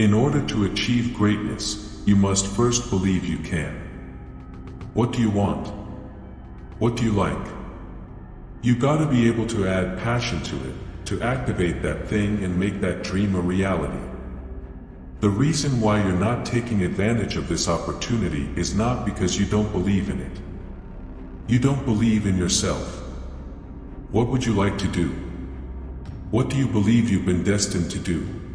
In order to achieve greatness, you must first believe you can. What do you want? What do you like? You gotta be able to add passion to it, to activate that thing and make that dream a reality. The reason why you're not taking advantage of this opportunity is not because you don't believe in it. You don't believe in yourself. What would you like to do? What do you believe you've been destined to do?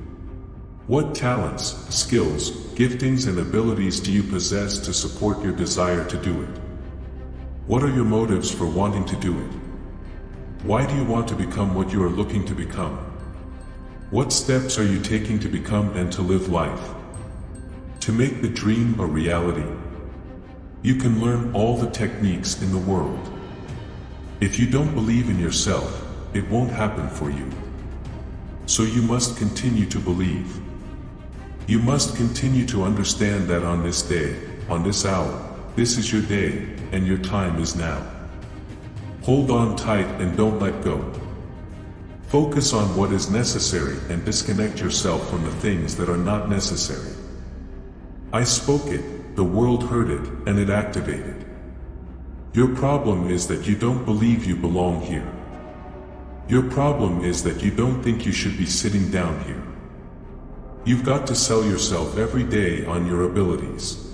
What talents, skills, giftings and abilities do you possess to support your desire to do it? What are your motives for wanting to do it? Why do you want to become what you are looking to become? What steps are you taking to become and to live life? To make the dream a reality, you can learn all the techniques in the world. If you don't believe in yourself, it won't happen for you. So you must continue to believe. You must continue to understand that on this day, on this hour, this is your day, and your time is now. Hold on tight and don't let go. Focus on what is necessary and disconnect yourself from the things that are not necessary. I spoke it, the world heard it, and it activated. Your problem is that you don't believe you belong here. Your problem is that you don't think you should be sitting down here. You've got to sell yourself every day on your abilities.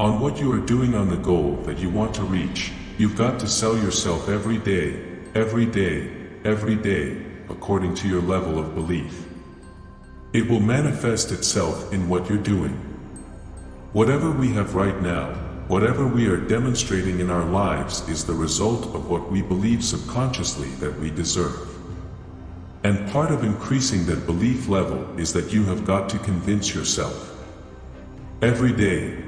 On what you are doing on the goal that you want to reach, you've got to sell yourself every day, every day, every day, according to your level of belief. It will manifest itself in what you're doing. Whatever we have right now, whatever we are demonstrating in our lives is the result of what we believe subconsciously that we deserve. And part of increasing that belief level is that you have got to convince yourself. Every day.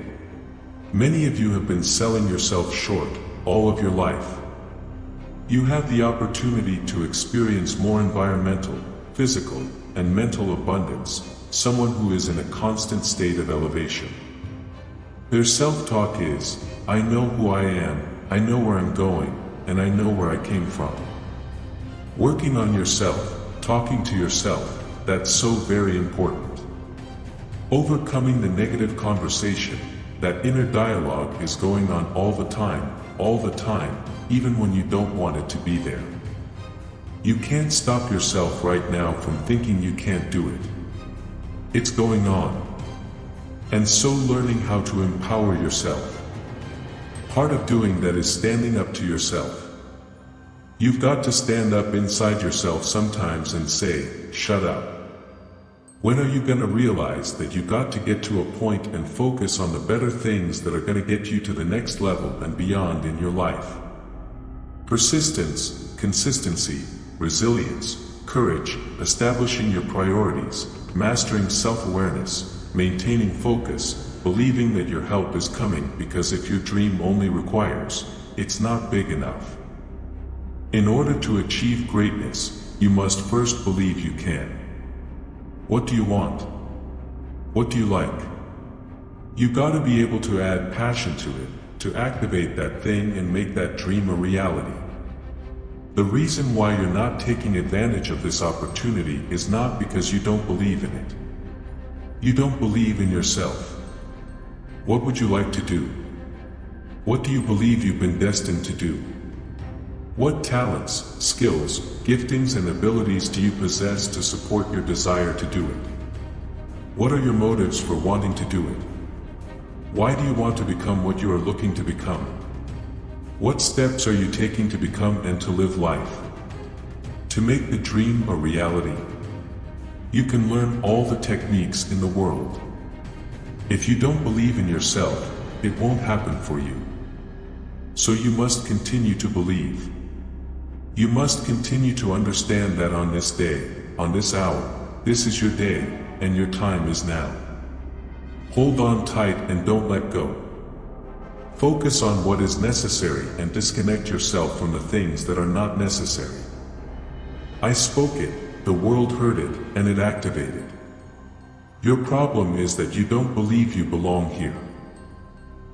Many of you have been selling yourself short all of your life. You have the opportunity to experience more environmental, physical, and mental abundance, someone who is in a constant state of elevation. Their self-talk is, I know who I am, I know where I'm going, and I know where I came from. Working on yourself, talking to yourself, that's so very important. Overcoming the negative conversation, that inner dialogue is going on all the time, all the time, even when you don't want it to be there. You can't stop yourself right now from thinking you can't do it. It's going on, and so learning how to empower yourself. Part of doing that is standing up to yourself. You've got to stand up inside yourself sometimes and say, shut up. When are you gonna realize that you got to get to a point and focus on the better things that are gonna get you to the next level and beyond in your life? Persistence, consistency, resilience, courage, establishing your priorities, mastering self-awareness, maintaining focus, believing that your help is coming because if your dream only requires, it's not big enough. In order to achieve greatness, you must first believe you can. What do you want? What do you like? You gotta be able to add passion to it, to activate that thing and make that dream a reality. The reason why you're not taking advantage of this opportunity is not because you don't believe in it. You don't believe in yourself. What would you like to do? What do you believe you've been destined to do? What talents, skills, giftings and abilities do you possess to support your desire to do it? What are your motives for wanting to do it? Why do you want to become what you are looking to become? What steps are you taking to become and to live life? To make the dream a reality, you can learn all the techniques in the world. If you don't believe in yourself, it won't happen for you. So you must continue to believe. You must continue to understand that on this day, on this hour, this is your day, and your time is now. Hold on tight and don't let go. Focus on what is necessary and disconnect yourself from the things that are not necessary. I spoke it, the world heard it, and it activated. Your problem is that you don't believe you belong here.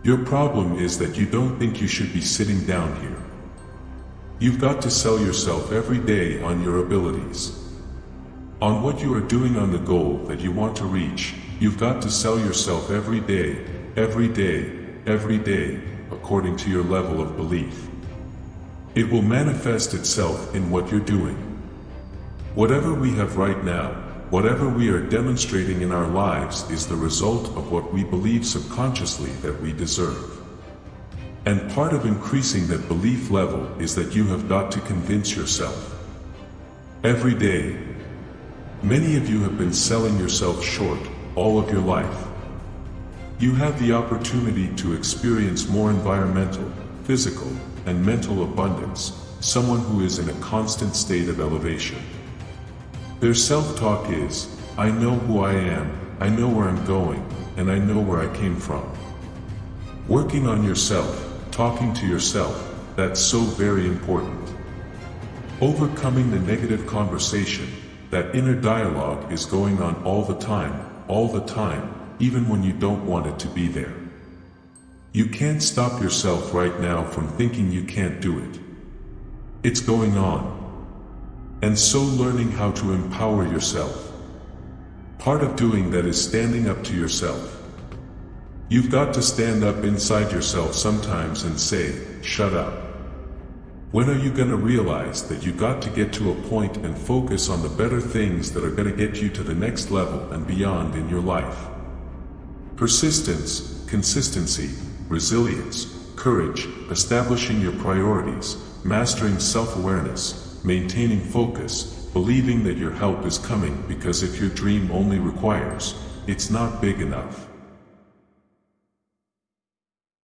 Your problem is that you don't think you should be sitting down here. You've got to sell yourself every day on your abilities. On what you are doing on the goal that you want to reach, you've got to sell yourself every day, every day, every day, according to your level of belief. It will manifest itself in what you're doing. Whatever we have right now, whatever we are demonstrating in our lives is the result of what we believe subconsciously that we deserve. And part of increasing that belief level is that you have got to convince yourself. Every day, many of you have been selling yourself short all of your life. You have the opportunity to experience more environmental, physical, and mental abundance, someone who is in a constant state of elevation. Their self-talk is, I know who I am, I know where I'm going, and I know where I came from. Working on yourself, talking to yourself, that's so very important. Overcoming the negative conversation, that inner dialogue is going on all the time, all the time, even when you don't want it to be there. You can't stop yourself right now from thinking you can't do it. It's going on. And so learning how to empower yourself. Part of doing that is standing up to yourself. You've got to stand up inside yourself sometimes and say, shut up. When are you going to realize that you got to get to a point and focus on the better things that are going to get you to the next level and beyond in your life? Persistence, consistency, resilience, courage, establishing your priorities, mastering self-awareness, maintaining focus, believing that your help is coming because if your dream only requires, it's not big enough.